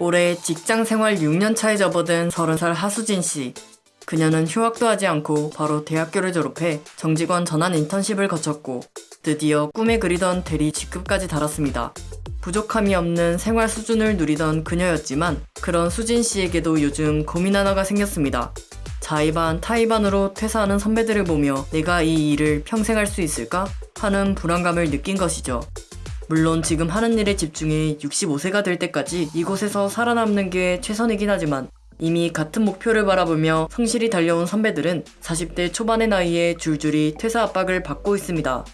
올해 직장 생활 6년 차에 접어든 30살 하수진 씨. 그녀는 휴학도 하지 않고 바로 대학교를 졸업해 정직원 전환 인턴십을 거쳤고 드디어 꿈에 그리던 대리 직급까지 달았습니다. 부족함이 없는 생활 수준을 누리던 그녀였지만 그런 수진 씨에게도 요즘 고민 하나가 생겼습니다. 자의반 타의반으로 퇴사하는 선배들을 보며 내가 이 일을 평생 할 수 있을까 하는 불안감을 느낀 것이죠. 물론 지금 하는 일에 집중해 65세가 될 때까지 이곳에서 살아남는 게 최선이긴 하지만 이미 같은 목표를 바라보며 성실히 달려온 선배들은 40대 초반의 나이에 줄줄이 퇴사 압박을 받고 있습니다.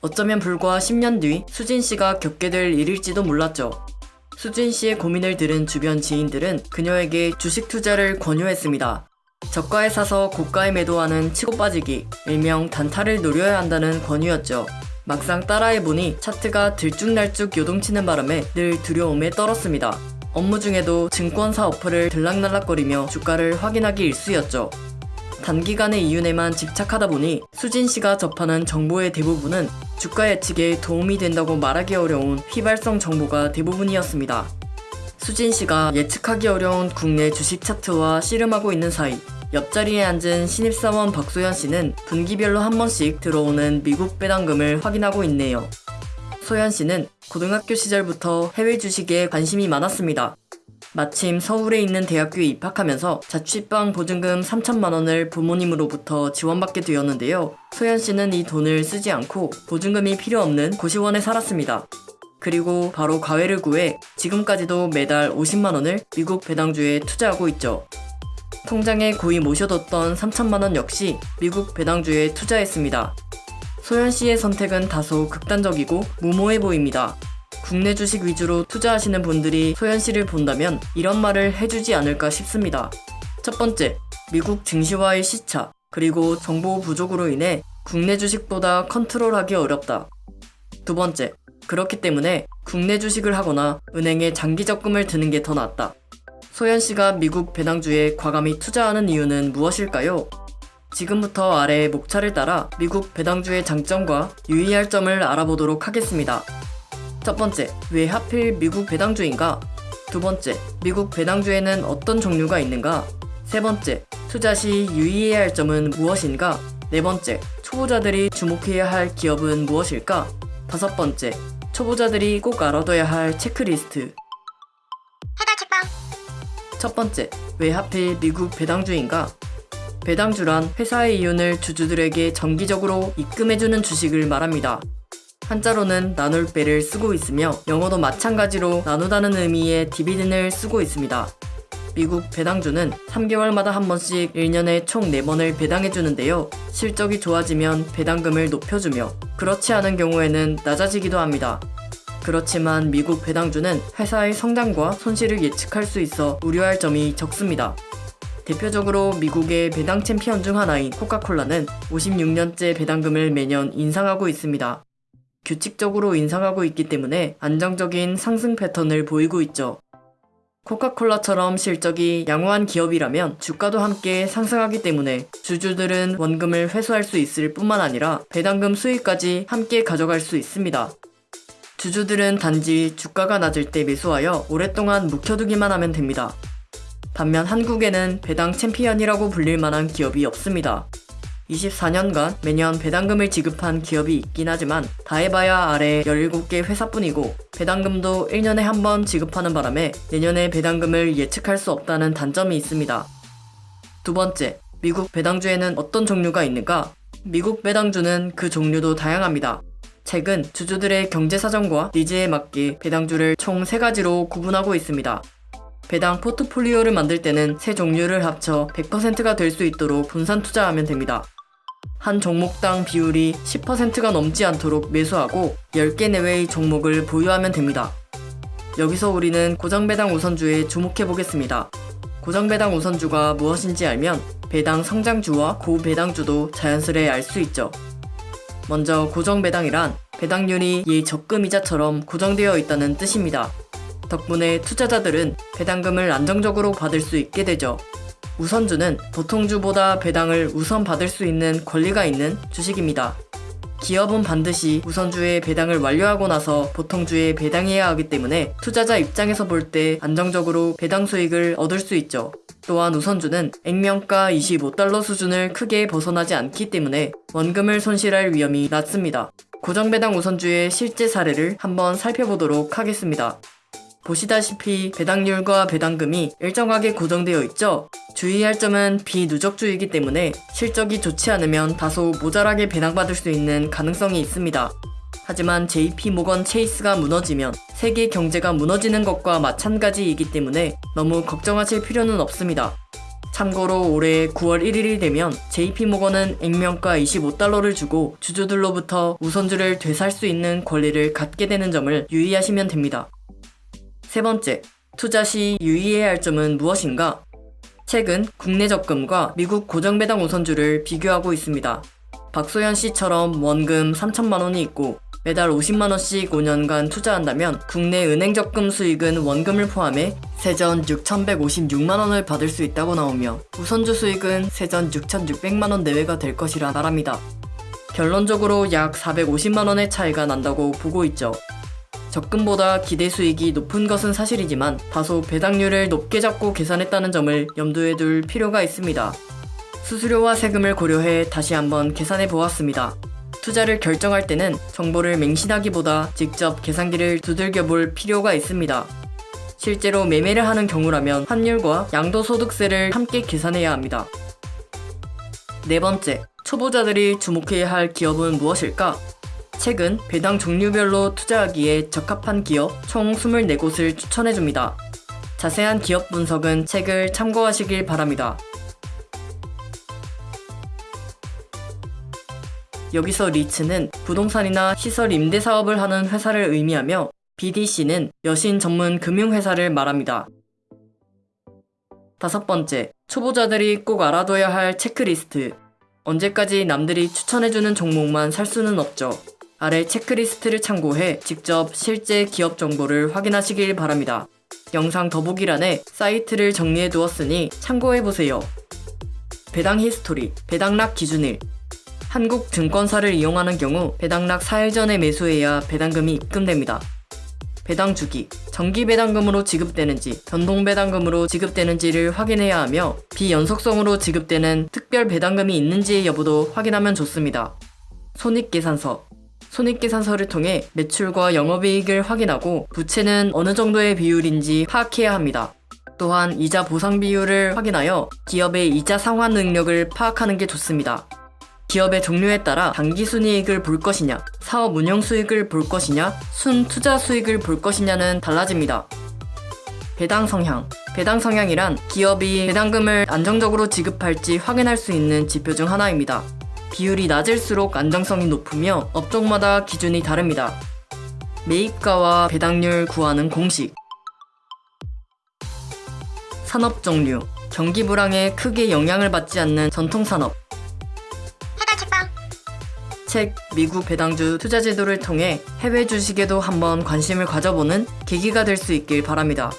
어쩌면 불과 10년 뒤 수진 씨가 겪게 될 일일지도 몰랐죠. 수진 씨의 고민을 들은 주변 지인들은 그녀에게 주식 투자를 권유했습니다. 저가에 사서 고가에 매도하는 치고 빠지기, 일명 단타를 노려야 한다는 권유였죠. 막상 따라해보니 차트가 들쭉날쭉 요동치는 바람에 늘 두려움에 떨었습니다. 업무 중에도 증권사 어플을 들락날락거리며 주가를 확인하기 일쑤였죠. 단기간의 이윤에만 집착하다 보니 수진 씨가 접하는 정보의 대부분은 주가 예측에 도움이 된다고 말하기 어려운 휘발성 정보가 대부분이었습니다. 수진 씨가 예측하기 어려운 국내 주식 차트와 씨름하고 있는 사이 옆자리에 앉은 신입사원 박소연 씨는 분기별로 한 번씩 들어오는 미국 배당금을 확인하고 있네요. 소연 씨는 고등학교 시절부터 해외 주식에 관심이 많았습니다. 마침 서울에 있는 대학교에 입학하면서 자취방 보증금 3천만 원을 부모님으로부터 지원받게 되었는데요. 소연 씨는 이 돈을 쓰지 않고 보증금이 필요 없는 고시원에 살았습니다. 그리고 바로 과외를 구해 지금까지도 매달 50만 원을 미국 배당주에 투자하고 있죠. 통장에 고이 모셔뒀던 3천만 원 역시 미국 배당주에 투자했습니다. 소연 씨의 선택은 다소 극단적이고 무모해 보입니다. 국내 주식 위주로 투자하시는 분들이 소연 씨를 본다면 이런 말을 해주지 않을까 싶습니다. 첫 번째, 미국 증시와의 시차, 그리고 정보 부족으로 인해 국내 주식보다 컨트롤하기 어렵다. 두 번째, 그렇기 때문에 국내 주식을 하거나 은행에 장기 적금을 드는 게 더 낫다. 소연 씨가 미국 배당주에 과감히 투자하는 이유는 무엇일까요? 지금부터 아래의 목차를 따라 미국 배당주의 장점과 유의할 점을 알아보도록 하겠습니다. 첫 번째, 왜 하필 미국 배당주인가? 두 번째, 미국 배당주에는 어떤 종류가 있는가? 세 번째, 투자 시 유의해야 할 점은 무엇인가? 네 번째, 초보자들이 주목해야 할 기업은 무엇일까? 다섯 번째, 초보자들이 꼭 알아둬야 할 체크리스트. 첫 번째, 왜 하필 미국 배당주인가? 배당주란 회사의 이윤을 주주들에게 정기적으로 입금해주는 주식을 말합니다. 한자로는 나눌 배를 쓰고 있으며 영어도 마찬가지로 나누다는 의미의 디비든을 쓰고 있습니다. 미국 배당주는 3개월마다 한 번씩 1년에 총 4번을 배당해주는데요. 실적이 좋아지면 배당금을 높여주며 그렇지 않은 경우에는 낮아지기도 합니다. 그렇지만 미국 배당주는 회사의 성장과 손실을 예측할 수 있어 우려할 점이 적습니다. 대표적으로 미국의 배당 챔피언 중 하나인 코카콜라는 56년째 배당금을 매년 인상하고 있습니다. 규칙적으로 인상하고 있기 때문에 안정적인 상승 패턴을 보이고 있죠. 코카콜라처럼 실적이 양호한 기업이라면 주가도 함께 상승하기 때문에 주주들은 원금을 회수할 수 있을 뿐만 아니라 배당금 수익까지 함께 가져갈 수 있습니다. 주주들은 단지 주가가 낮을 때 매수하여 오랫동안 묵혀두기만 하면 됩니다. 반면 한국에는 배당 챔피언이라고 불릴 만한 기업이 없습니다. 24년간 매년 배당금을 지급한 기업이 있긴 하지만 다 해봐야 아래 17개 회사뿐이고 배당금도 1년에 한 번 지급하는 바람에 내년에 배당금을 예측할 수 없다는 단점이 있습니다. 두 번째, 미국 배당주에는 어떤 종류가 있는가? 미국 배당주는 그 종류도 다양합니다. 최근 주주들의 경제 사정과 니즈에 맞게 배당주를 총 3가지로 구분하고 있습니다. 배당 포트폴리오를 만들 때는 세 종류를 합쳐 100%가 될 수 있도록 분산 투자하면 됩니다. 한 종목당 비율이 10%가 넘지 않도록 매수하고 10개 내외의 종목을 보유하면 됩니다. 여기서 우리는 고정배당 우선주에 주목해 보겠습니다. 고정배당 우선주가 무엇인지 알면 배당 성장주와 고배당주도 자연스레 알 수 있죠. 먼저 고정배당이란 배당률이 이 적금이자처럼 고정되어 있다는 뜻입니다. 덕분에 투자자들은 배당금을 안정적으로 받을 수 있게 되죠. 우선주는 보통주보다 배당을 우선 받을 수 있는 권리가 있는 주식입니다. 기업은 반드시 우선주의 배당을 완료하고 나서 보통주에 배당해야 하기 때문에 투자자 입장에서 볼 때 안정적으로 배당 수익을 얻을 수 있죠. 또한 우선주는 액면가 25달러 수준을 크게 벗어나지 않기 때문에 원금을 손실할 위험이 낮습니다. 고정배당 우선주의 실제 사례를 한번 살펴보도록 하겠습니다. 보시다시피 배당률과 배당금이 일정하게 고정되어 있죠. 주의할 점은 비누적주이기 때문에 실적이 좋지 않으면 다소 모자라게 배당받을 수 있는 가능성이 있습니다. 하지만 JP 모건 체이스가 무너지면 세계 경제가 무너지는 것과 마찬가지이기 때문에 너무 걱정하실 필요는 없습니다. 참고로 올해 9월 1일이 되면 JP모건은 액면가 25달러를 주고 주주들로부터 우선주를 되살 수 있는 권리를 갖게 되는 점을 유의하시면 됩니다. 세 번째, 투자 시 유의해야 할 점은 무엇인가? 최근 국내 적금과 미국 고정배당 우선주를 비교하고 있습니다. 박소연 씨처럼 원금 3천만 원이 있고 매달 50만 원씩 5년간 투자한다면 국내 은행 적금 수익은 원금을 포함해 세전 6,156만 원을 받을 수 있다고 나오며 우선주 수익은 세전 6,600만 원 내외가 될 것이라 말합니다. 결론적으로 약 450만 원의 차이가 난다고 보고 있죠. 적금보다 기대 수익이 높은 것은 사실이지만 다소 배당률을 높게 잡고 계산했다는 점을 염두에 둘 필요가 있습니다. 수수료와 세금을 고려해 다시 한번 계산해 보았습니다. 투자를 결정할 때는 정보를 맹신하기보다 직접 계산기를 두들겨 볼 필요가 있습니다. 실제로 매매를 하는 경우라면 환율과 양도소득세를 함께 계산해야 합니다. 네 번째, 초보자들이 주목해야 할 기업은 무엇일까? 최근 배당 종류별로 투자하기에 적합한 기업 총 24곳을 추천해줍니다. 자세한 기업 분석은 책을 참고하시길 바랍니다. 여기서 리츠는 부동산이나 시설 임대 사업을 하는 회사를 의미하며 BDC는 여신 전문 금융회사를 말합니다. 다섯 번째, 초보자들이 꼭 알아둬야 할 체크리스트. 언제까지 남들이 추천해주는 종목만 살 수는 없죠. 아래 체크리스트를 참고해 직접 실제 기업 정보를 확인하시길 바랍니다. 영상 더보기란에 사이트를 정리해 두었으니 참고해보세요. 배당 히스토리, 배당락 기준일, 한국 증권사를 이용하는 경우 배당락 4일 전에 매수해야 배당금이 입금됩니다. 배당 주기, 정기 배당금으로 지급되는지 변동 배당금으로 지급되는지를 확인해야 하며 비연속성으로 지급되는 특별 배당금이 있는지의 여부도 확인하면 좋습니다. 손익계산서 손익계산서를 통해 매출과 영업이익을 확인하고 부채는 어느 정도의 비율인지 파악해야 합니다. 또한 이자 보상 비율을 확인하여 기업의 이자 상환 능력을 파악하는 게 좋습니다. 기업의 종류에 따라 단기 순이익을 볼 것이냐, 사업 운영 수익을 볼 것이냐, 순 투자 수익을 볼 것이냐는 달라집니다. 배당 성향. 배당 성향이란 기업이 배당금을 안정적으로 지급할지 확인할 수 있는 지표 중 하나입니다. 비율이 낮을수록 안정성이 높으며 업종마다 기준이 다릅니다. 매입가와 배당률 구하는 공식. 산업 종류. 경기 불황에 크게 영향을 받지 않는 전통산업. 책 미국 배당주 투자 제도를 통해 해외 주식에도 한번 관심을 가져보는 계기가 될 수 있길 바랍니다.